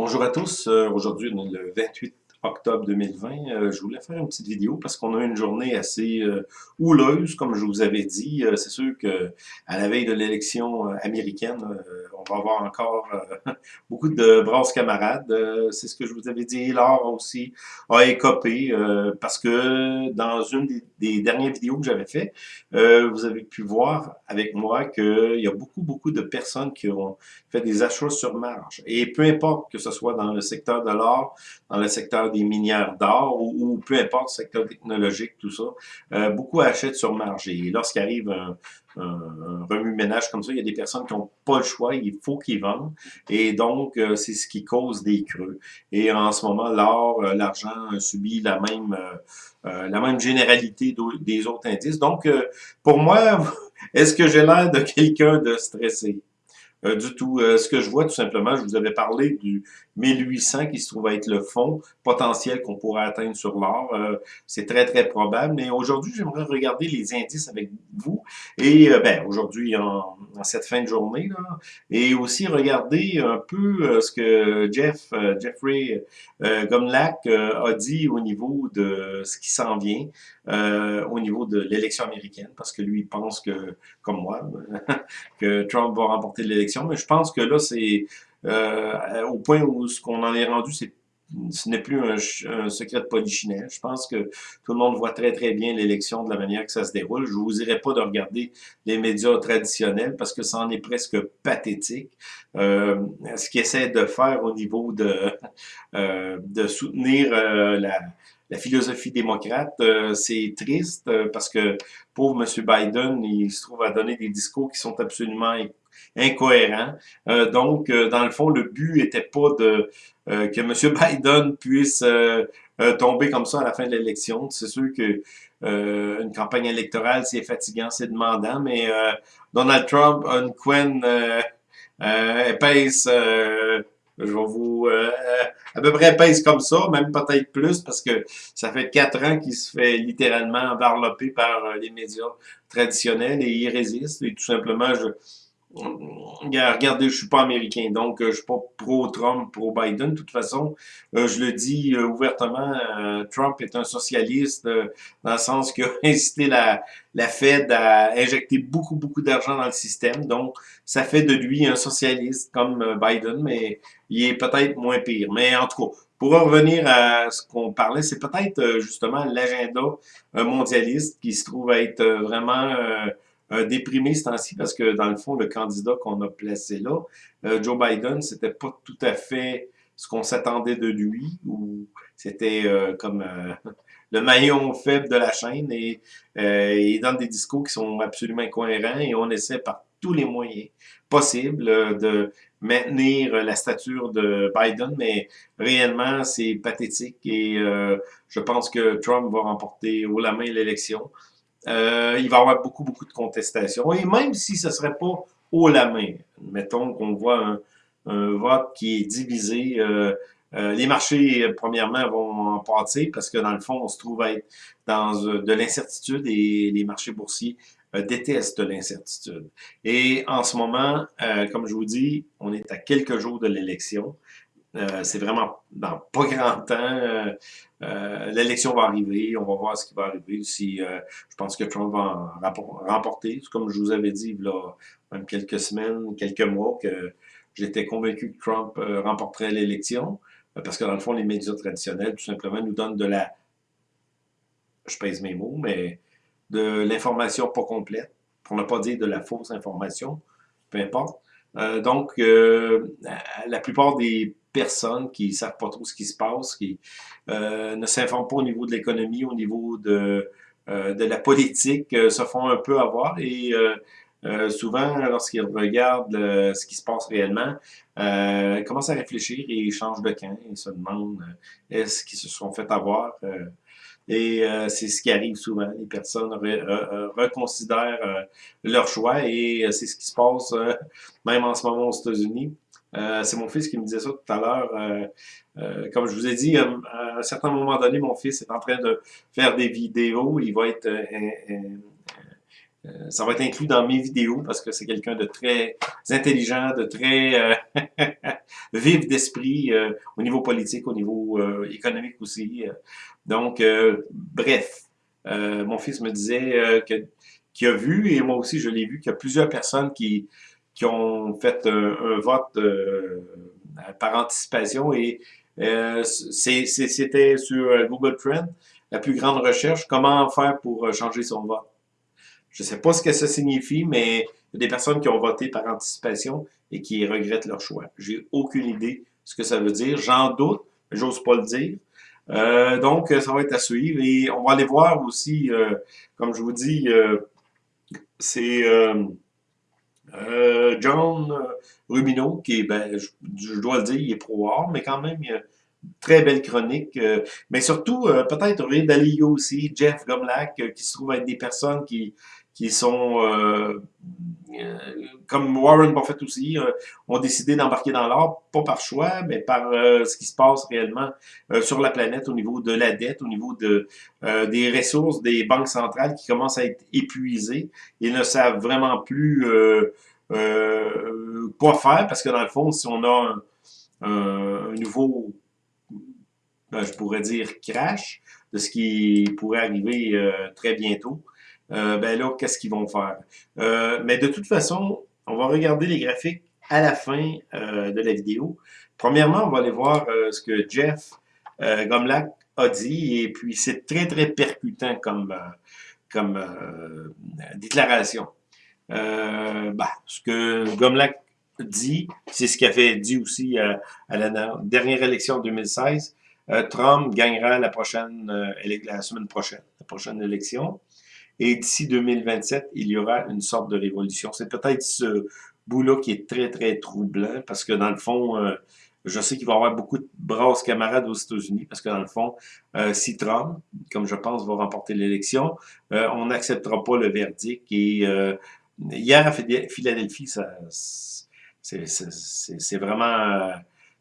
Bonjour à tous. Euh, aujourd'hui, le 28 octobre 2020. Euh, je voulais faire une petite vidéo parce qu'on a une journée assez euh, houleuse, comme je vous avais dit. Euh, c'est sûr que à la veille de l'élection américaine, on va avoir encore beaucoup de brasses camarades. c'est ce que je vous avais dit. Laure aussi a écopé parce que dans une des, dernières vidéos que j'avais fait, vous avez pu voir avec moi qu'il y a beaucoup, beaucoup de personnes qui ont fait des achats sur marge. Et peu importe que ce soit dans le secteur de l'or, dans le secteur des minières d'or ou, peu importe, secteur technologique, tout ça, euh, beaucoup achètent sur marge. Et lorsqu'il arrive un, remue-ménage comme ça, il y a des personnes qui n'ont pas le choix, il faut qu'ils vendent. Et donc, euh, c'est ce qui cause des creux. Et en ce moment, l'or, euh, l'argent subit la même, la même généralité des autres indices. Donc, pour moi, est-ce que j'ai l'air de quelqu'un de stressé? Euh, du tout. Euh, ce que je vois, tout simplement, je vous avais parlé du 1800 qui se trouve être le fond potentiel qu'on pourrait atteindre sur l'or. Euh, c'est très, très probable. Mais aujourd'hui, j'aimerais regarder les indices avec vous. Et ben, aujourd'hui, en, cette fin de journée, là, et aussi regarder un peu ce que Jeff, Jeffrey Gomlak a dit au niveau de ce qui s'en vient, au niveau de l'élection américaine, parce que lui, il pense que, comme moi, que Trump va remporter l'élection mais je pense que là, c'est euh, au point où ce qu'on en est rendu, c'est ce n'est plus un, secret de polichinelle. Je pense que tout le monde voit très, très bien l'élection de la manière que ça se déroule. Je vous dirais pas de regarder les médias traditionnels parce que ça en est presque pathétique. Euh, ce qu'ils essaient de faire au niveau de, euh, de soutenir la, la philosophie démocrate, c'est triste parce que pauvre M. Biden, il se trouve à donner des discours qui sont absolument incohérent. Euh, donc, euh, dans le fond, le but était pas de euh, que M. Biden puisse tomber comme ça à la fin de l'élection. C'est sûr que une campagne électorale, c'est fatigant, c'est demandant, mais Donald Trump une couenne épaisse, je vais vous... à peu près épaisse comme ça, même peut-être plus, parce que ça fait quatre ans qu'il se fait littéralement envelopper par les médias traditionnels et il résiste. Et tout simplement, je Regardez, je suis pas américain, donc euh, je suis pas pro-Trump, pro-Biden. De toute façon, euh, je le dis euh, ouvertement, Trump est un socialiste dans le sens qu'il a incité la, la Fed à injecter beaucoup, beaucoup d'argent dans le système. Donc, ça fait de lui un socialiste comme Biden, mais il est peut-être moins pire. Mais en tout cas, pour revenir à ce qu'on parlait, c'est peut-être justement l'agenda mondialiste qui se trouve être vraiment euh, déprimé ce temps-ci parce que, dans le fond, le candidat qu'on a placé là, euh, Joe Biden, c'était pas tout à fait ce qu'on s'attendait de lui, ou c'était euh, comme le maillon faible de la chaîne, et il donne des discours qui sont absolument incohérents, et on essaie par tous les moyens possibles de maintenir la stature de Biden, mais réellement, c'est pathétique, et je pense que Trump va remporter haut la main l'élection. Euh, il va y avoir beaucoup, beaucoup de contestations. Et même si ce ne serait pas haut la main, mettons qu'on voit un, vote qui est divisé, euh, euh, les marchés, premièrement, vont en pâtir parce que dans le fond, on se trouve à être dans de l'incertitude et les marchés boursiers détestent l'incertitude. Et en ce moment, comme je vous dis, on est à quelques jours de l'élection. Euh, c'est vraiment dans pas grand temps. Euh, euh, l'élection va arriver, on va voir ce qui va arriver. Si, je pense que Trump va remporter, comme je vous avais dit il y a même quelques semaines, quelques mois, que j'étais convaincu que Trump remporterait l'élection, parce que dans le fond, les médias traditionnels, tout simplement, nous donnent de la, je pèse mes mots, mais de l'information pas complète, pour ne pas dire de la fausse information, peu importe. donc, la plupart des personnes qui savent pas trop ce qui se passe, qui euh, ne s'informent pas au niveau de l'économie, au niveau de, euh, de la politique, euh, se font un peu avoir et souvent, lorsqu'ils regardent ce qui se passe réellement, ils commencent à réfléchir et ils changent de camp. Ils se demandent est-ce qu'ils se sont fait avoir. et c'est ce qui arrive souvent. Les personnes reconsidèrent leur choix et c'est ce qui se passe même en ce moment aux États-Unis. Euh, c'est mon fils qui me disait ça tout à l'heure. Euh, euh, comme je vous ai dit, à un certain moment donné, mon fils est en train de faire des vidéos. Il va être euh, ça va être inclus dans mes vidéos parce que c'est quelqu'un de très intelligent, de très euh, vif d'esprit euh, au niveau politique, au niveau économique aussi. Donc, bref, mon fils me disait qu'il a vu, et moi aussi je l'ai vu, qu'il y a plusieurs personnes qui, qui ont fait un, vote par anticipation et c'était sur Google Trend, la plus grande recherche, comment faire pour changer son vote. Je ne sais pas ce que ça signifie, mais il y a des personnes qui ont voté par anticipation et qui regrettent leur choix. J'ai aucune idée ce que ça veut dire. J'en doute, mais j'ose pas le dire. Euh, donc, ça va être à suivre. Et on va aller voir aussi, euh, comme je vous dis, euh, c'est John Rubino, qui est, ben, je, dois le dire, il est pro mais quand même, il a une très belle chronique. mais surtout, peut-être Ray aussi, Jeff Gomlak, qui se trouve être des personnes qui qui sont, euh, euh, comme Warren Buffett aussi, euh, ont décidé d'embarquer dans l'or, pas par choix, mais par ce qui se passe réellement sur la planète au niveau de la dette, au niveau de, des ressources des banques centrales qui commencent à être épuisées. Ils ne savent vraiment plus quoi faire, parce que dans le fond, si on a un, un nouveau, ben, je pourrais dire, crash de ce qui pourrait arriver très bientôt, euh, ben là, qu'est-ce qu'ils vont faire? Euh, mais de toute façon, on va regarder les graphiques à la fin euh, de la vidéo. Premièrement, on va aller voir ce que Jeff Gomlak a dit, et puis c'est très, très percutant comme, comme déclaration. Bah, ce que Gomlak dit, c'est ce qu'il avait dit aussi à, la dernière élection en 2016. Trump gagnera la prochaine, la semaine prochaine, la prochaine élection. Et d'ici 2027, il y aura une sorte de révolution. C'est peut-être ce bout-là qui est très, très troublant, parce que dans le fond, euh, je sais qu'il va y avoir beaucoup de brasses camarades aux États-Unis, parce que dans le fond, euh, si Trump, comme je pense, va remporter l'élection, euh, on n'acceptera pas le verdict. Et hier à Philadelphie, ça, c'est vraiment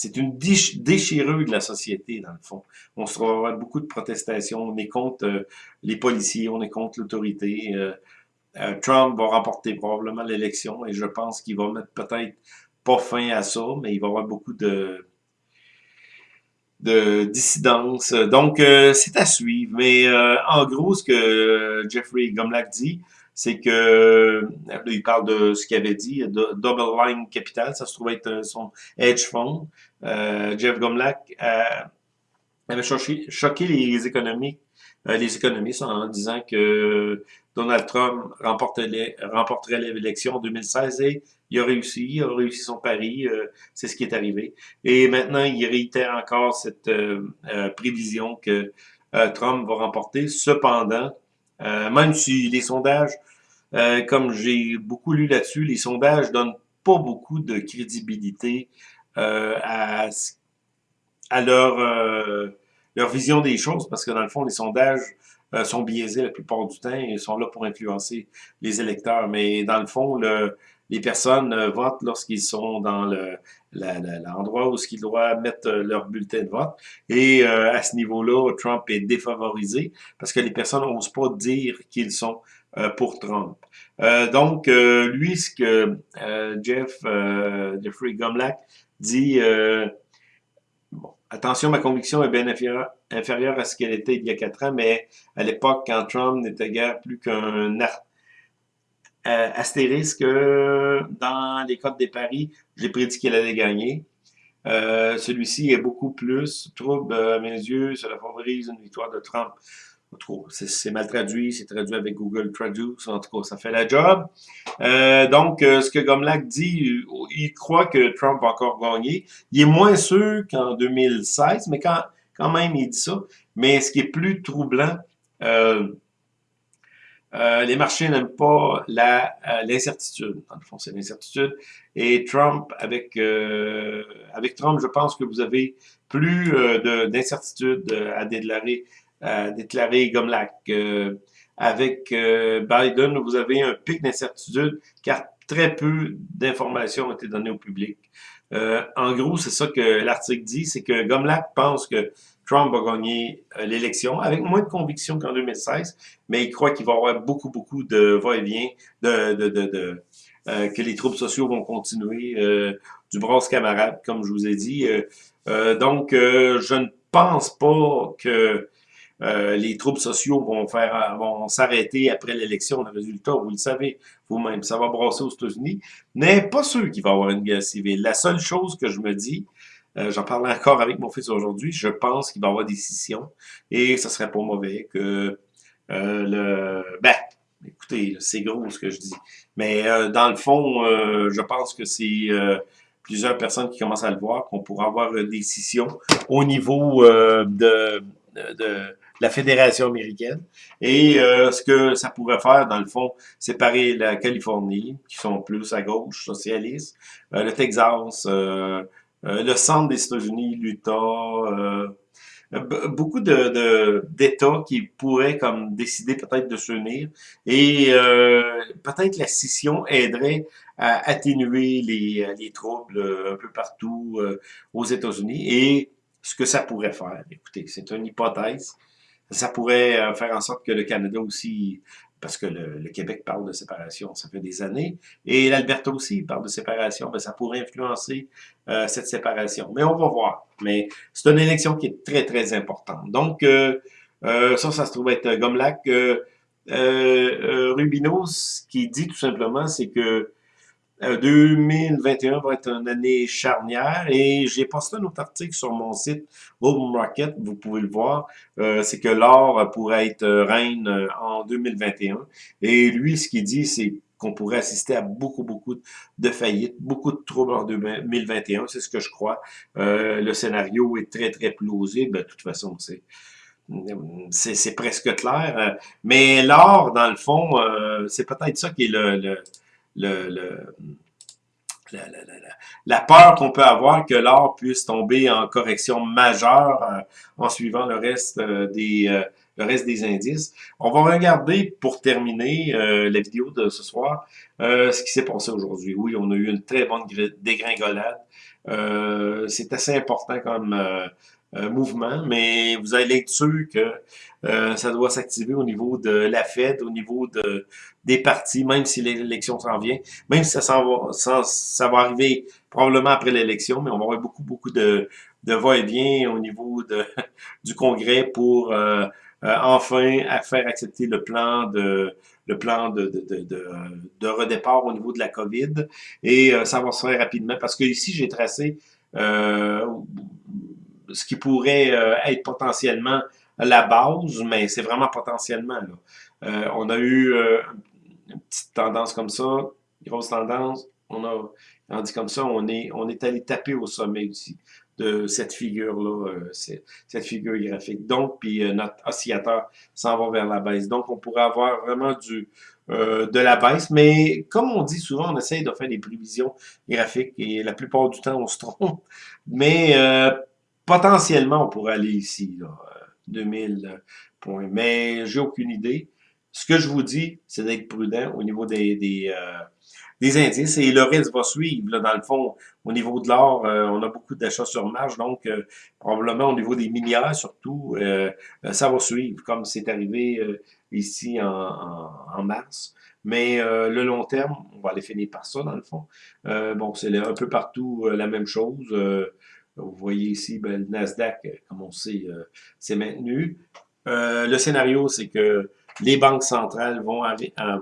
c'est une déchirure de la société, dans le fond. On se trouve beaucoup de protestations. On est contre euh, les policiers, on est contre l'autorité. Euh, euh, Trump va remporter probablement l'élection et je pense qu'il va mettre peut-être pas fin à ça, mais il va y avoir beaucoup de de dissidence. Donc, c'est à suivre. Mais en gros, ce que Jeffrey Gomlak dit, c'est que euh, il parle de ce qu'il avait dit, de Double Line Capital, ça se trouve être euh, son hedge fund. Euh, Jeff Gomlak avait choqué, les économies, les économistes en disant que Donald Trump remporterait l'élection en 2016 et il a réussi, il a réussi son pari, c'est ce qui est arrivé. Et maintenant, il réitère encore cette prévision que Trump va remporter. Cependant, même si les sondages euh, comme j'ai beaucoup lu là-dessus, les sondages donnent pas beaucoup de crédibilité euh, à, leur, euh, leur vision des choses, parce que dans le fond, les sondages sont biaisés la plupart du temps et sont là pour influencer les électeurs. Mais dans le fond, les personnes votent lorsqu'ils sont dans l'endroit la, où ils doivent mettre leur bulletin de vote. Et à ce niveau-là, Trump est défavorisé parce que les personnes n'osent pas dire qu'ils sont euh, pour Trump. Euh, donc, euh, lui, ce que Jeff, Jeffrey Gomlak dit, bon, attention, ma conviction est bien inférieure, à ce qu'elle était il y a quatre ans, mais à l'époque, quand Trump n'était guère plus qu'un astérisque dans les codes des paris, j'ai prédit qu'il allait gagner. Celui-ci est beaucoup plus trouble à mes yeux, cela favorise une victoire de Trump. En tout cas, c'est mal traduit, c'est traduit avec Google Traduce, en tout cas, ça fait la job. Euh, donc, euh, ce que Gomlak dit, il croit que Trump va encore gagner. Il est moins sûr qu'en 2016, mais quand, quand même, il dit ça. Mais ce qui est plus troublant, euh, les marchés n'aiment pas l'incertitude. Dans le fond, c'est l'incertitude. Et Trump, avec, avec Trump, je pense que vous avez plus d'incertitude à déclarer a déclaré Gomlak. Euh, avec euh, Biden, vous avez un pic d'incertitude car très peu d'informations ont été données au public. Euh, en gros, c'est ça que l'article dit, c'est que Gomlak pense que Trump va gagner euh, l'élection avec moins de conviction qu'en 2016, mais il croit qu'il va y avoir beaucoup, beaucoup de va-et-vient, de, de, de, euh, que les troubles sociaux vont continuer, euh, du brasse camarade, comme je vous ai dit. donc, je ne pense pas que les troubles sociaux vont faire vont s'arrêter après l'élection. Le résultat, vous le savez vous-même, ça va brasser aux États-Unis. Mais pas sûr qu'il va y avoir une guerre civile. La seule chose que je me dis, euh, j'en parlais encore avec mon fils aujourd'hui. Je pense qu'il va y avoir des scissions et ce serait pas mauvais que euh, le... Ben, écoutez, c'est gros ce que je dis. Mais euh, dans le fond, je pense que c'est plusieurs personnes qui commencent à le voir, qu'on pourra avoir des scissions au niveau de, de, la Fédération américaine. Et ce que ça pourrait faire, dans le fond, séparer la Californie, qui sont plus à gauche, socialistes, le Texas, euh, le centre des États-Unis, l'Utah, euh, beaucoup de d'États qui pourraient comme décider peut-être de s'unir et euh, peut-être la scission aiderait à atténuer les, les troubles un peu partout aux États-Unis et ce que ça pourrait faire. Écoutez, c'est une hypothèse. Ça pourrait faire en sorte que le Canada aussi parce que le, Québec parle de séparation, ça fait des années, et l'Alberta aussi parle de séparation, ben, ça pourrait influencer euh, cette séparation. Mais on va voir. Mais c'est une élection qui est très, très importante. Donc, euh, euh, ça, ça se trouve être Gomlac. Euh, Rubinos, qui dit tout simplement, c'est que 2021 euh, va être une année charnière et j'ai posté un autre article sur mon site Gold Market, vous pouvez le voir, euh, c'est que l'or pourrait être reine euh, en 2021 et lui ce qu'il dit c'est qu'on pourrait assister à beaucoup, beaucoup de faillites, beaucoup de troubles en 2021, c'est ce que je crois. le scénario est très, très plausible, de toute façon, c'est c'est presque clair. Mais l'or, dans le fond, c'est peut-être ça qui est le le, la, la, la, la, peur qu'on peut avoir que l'or puisse tomber en correction majeure euh, en suivant le reste euh, des euh, le reste des indices. On va regarder pour terminer la vidéo de ce soir ce qui s'est passé aujourd'hui. Oui, on a eu une très bonne dégringolade. C'est assez important comme mouvement, mais vous allez être sûr que euh, ça doit s'activer au niveau de la Fed, au niveau de des partis, même si l'élection s'en vient, même si ça, va, ça, va arriver probablement après l'élection, mais on va avoir beaucoup, beaucoup de, de va-et-vient au niveau de, du Congrès pour euh, euh, enfin à faire accepter le plan de le plan de, de, de, de, redépart au niveau de la COVID. Et ça va se faire rapidement parce que ici, j'ai tracé euh, ce qui pourrait euh, être potentiellement la base, mais c'est vraiment potentiellement. Là. Euh, on a eu euh, une petite tendance comme ça, grosse tendance. On a, on dit comme ça, on est, on est allé taper au sommet ici de cette figure-là, cette figure graphique. Donc, puis notre oscillateur s'en va vers la baisse. Donc, on pourrait avoir vraiment du de la baisse, mais comme on dit souvent, on essaye de faire des prévisions graphiques et la plupart du temps, on se trompe. Mais potentiellement, on pourrait aller ici, là, 2000 euh, points. Mais j'ai aucune idée. Ce que je vous dis, c'est d'être prudent au niveau des, des, euh, des, indices et le reste va suivre. Là, dans le fond, au niveau de l'or, euh, on a beaucoup d'achats sur marge, donc probablement au niveau des milliards surtout, ça va suivre, comme c'est arrivé ici en, en, mars. Mais le long terme, on va aller finir par ça, dans le fond. bon, c'est un peu partout la même chose. Vous voyez ici, ben, le Nasdaq, euh, comme on sait, euh, s'est maintenu. Euh, le scénario, c'est que les banques centrales vont,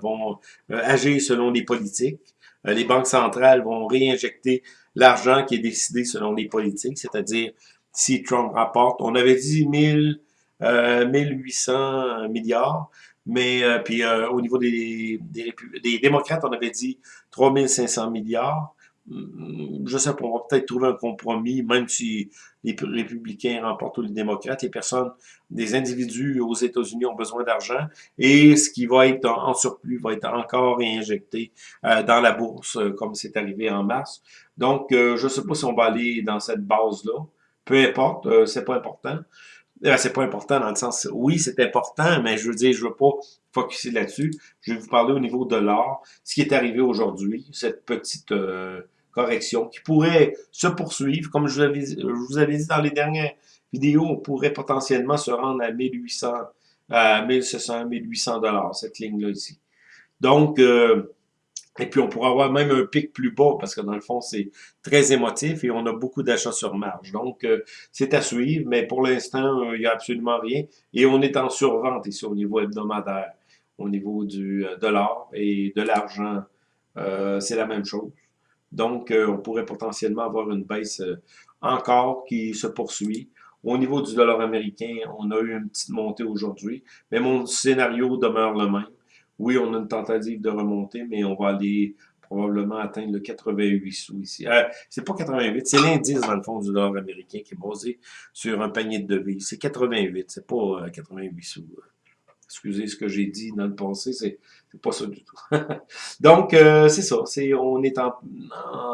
vont agir selon les politiques. les banques centrales vont réinjecter l'argent qui est décidé selon les politiques, c'est-à-dire si Trump rapporte, on avait dit 1000, 1800 milliards, mais puis au niveau des, des, des, démocrates, on avait dit 3500 milliards. Mm, je sais pas, on va peut-être trouver un compromis, même si les républicains remportent les démocrates, les personnes, des individus aux États-Unis ont besoin d'argent, et ce qui va être en, surplus va être encore réinjecté euh, dans la bourse, euh, comme c'est arrivé en mars. Donc, euh, je sais pas si on va aller dans cette base-là. Peu importe, c'est pas important. c'est pas important dans le sens, oui, c'est important, mais je veux dire, je veux pas focuser là-dessus. Je vais vous parler au niveau de l'or, ce qui est arrivé aujourd'hui, cette petite correction qui pourrait se poursuivre. Comme je vous avais, dit dans les dernières vidéos, on pourrait potentiellement se rendre à 1800, à 1700, 1800 dollars, cette ligne-là ici. Donc, euh, et puis on pourra avoir même un pic plus bas parce que dans le fond, c'est très émotif et on a beaucoup d'achats sur marge. Donc, euh, c'est à suivre, mais pour l'instant, euh, il n'y a absolument rien. Et on est en survente ici au niveau hebdomadaire, au niveau du dollar et de l'argent. c'est la même chose. Donc, on pourrait potentiellement avoir une baisse encore qui se poursuit. Au niveau du dollar américain, on a eu une petite montée aujourd'hui, mais mon scénario demeure le même. Oui, on a une tentative de remonter, mais on va aller probablement atteindre le 88 sous ici. Euh, c'est pas 88, c'est l'indice dans le fond du dollar américain qui est basé sur un panier de devises. C'est 88, c'est pas 88 euh, sous. Excusez ce que j'ai dit dans le passé, c'est pas ça du tout. Donc, euh, c'est ça. On est en,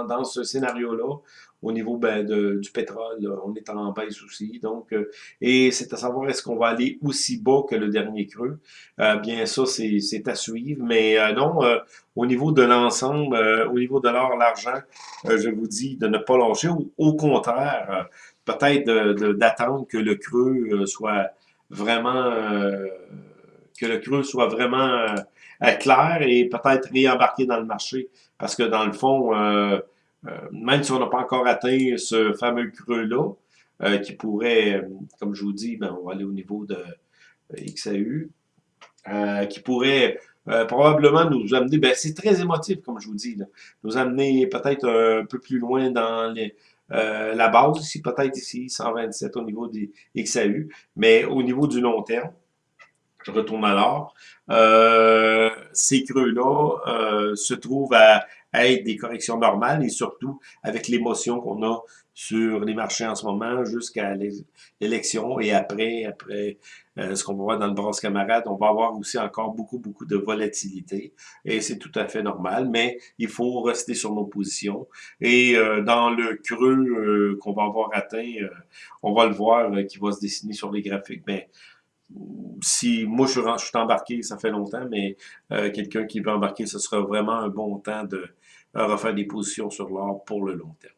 dans ce scénario-là au niveau ben, du pétrole, on est en baisse aussi. Donc, euh, et c'est à savoir est-ce qu'on va aller aussi bas que le dernier creux? Euh, bien ça, c'est à suivre. Mais euh, non, au niveau de l'ensemble, au niveau de l'or, l'argent, je vous dis de ne pas lâcher. Au, au contraire, peut-être d'attendre que le creux soit vraiment que le creux soit vraiment clair et peut-être réembarquer dans le marché. Parce que dans le fond, euh, même si on n'a pas encore atteint ce fameux creux-là, euh, qui pourrait, euh, comme je vous dis, ben, on va aller au niveau de XAU, qui pourrait probablement nous amener, ben, c'est très émotif, comme je vous dis, nous amener peut-être un peu plus loin dans la base ici, peut-être ici, 127 au niveau des XAU, mais au niveau du long terme, je retourne alors, euh, ces creux-là se trouvent à, être des corrections normales et surtout avec l'émotion qu'on a sur les marchés en ce moment jusqu'à l'élection et après, après euh, ce qu'on va voir dans le bras camarade, on va avoir aussi encore beaucoup, beaucoup de volatilité et c'est tout à fait normal, mais il faut rester sur nos positions et euh, dans le creux euh, qu'on va avoir atteint, on va le voir qui va se dessiner sur les graphiques, mais si moi je, je suis embarqué, ça fait longtemps, mais quelqu'un qui veut embarquer, ce sera vraiment un bon temps de refaire des positions sur l'or pour le long terme.